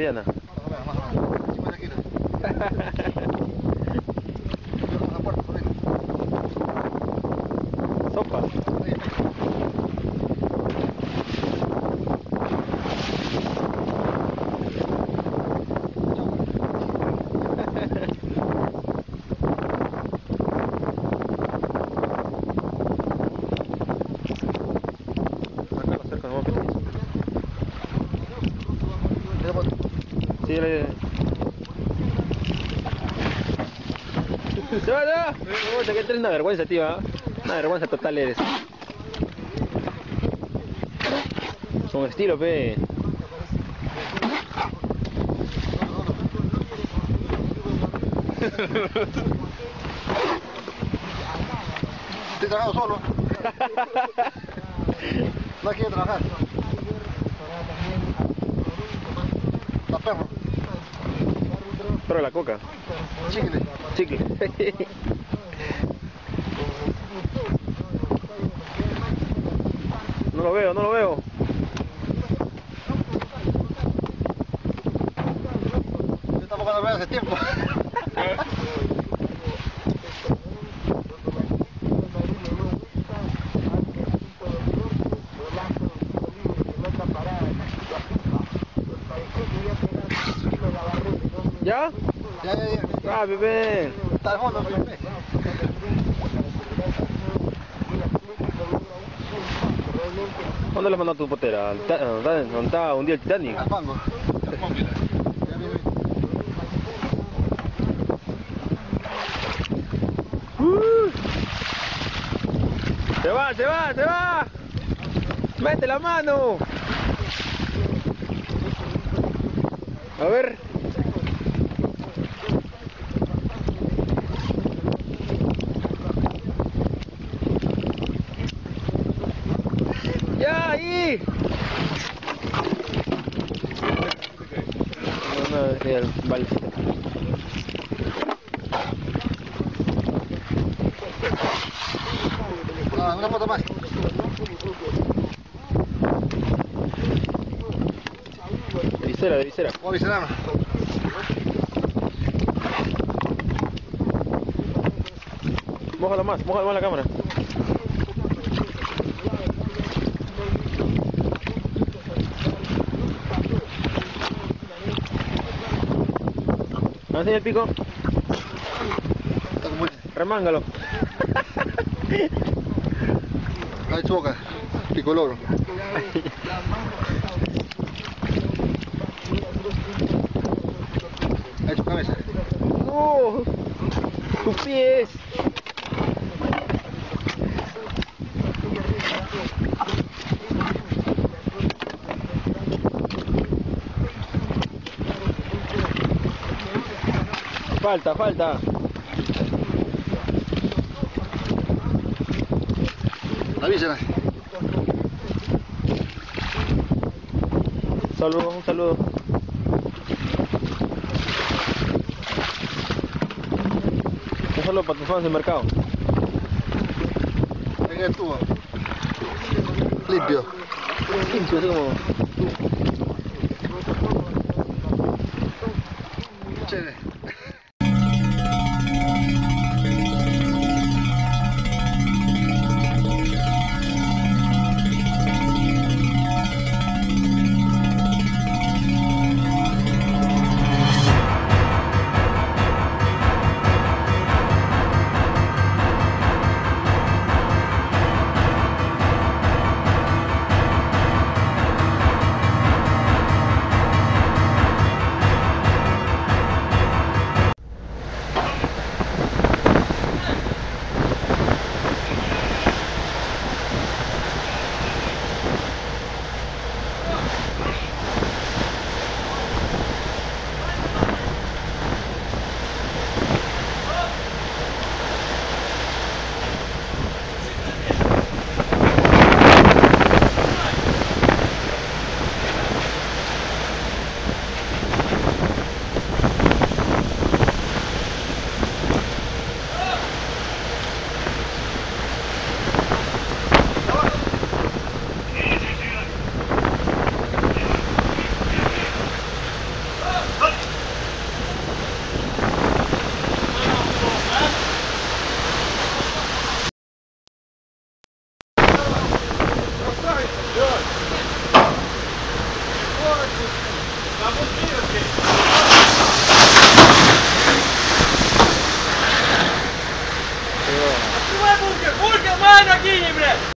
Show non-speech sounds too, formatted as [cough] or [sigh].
mediana. [laughs] Más o menos. 50 kilos. Yo con la puerta, por ahí. Sopa. Ahí. Acá lo cerca, no Ya, pues. Sí, le... Se va, una vergüenza, tío. ¿ah? Una vergüenza total eres. Con estilo, pe. Estoy solo. No quiere trabajar. La perro. Pero la coca. Chicle. Chicle. No lo veo, no lo veo. Yo tampoco lo veo hace tiempo. [laughs] ¿Ya? Ya, ya, ya. Ah, bebé. Está al fondo, Felipe. ¿Dónde le mandó tu potera? ¿Al ta- ¿Dónde está un día el Titanic? Al fango. Uh. Se va, se va, se va. Mete la mano. A ver. Ya ahí. Es el balsito. Ah, una foto más. De visera, de visera. Vamos a visitar. Mójalo más, mójalo más la cámara. Así el pico, Está como remángalo. Ahí su boca. Picoloro. Ahí su cabeza. ¡No! ¡Tus pies! Falta, falta. Avísala. Saludos, un saludo. Un saludo para tus fans del mercado. Ahí el tubo. Limpio. Limpio, así como... Chévere. Dava um tiro aqui. Não é bunker, bunker, mano, aqui!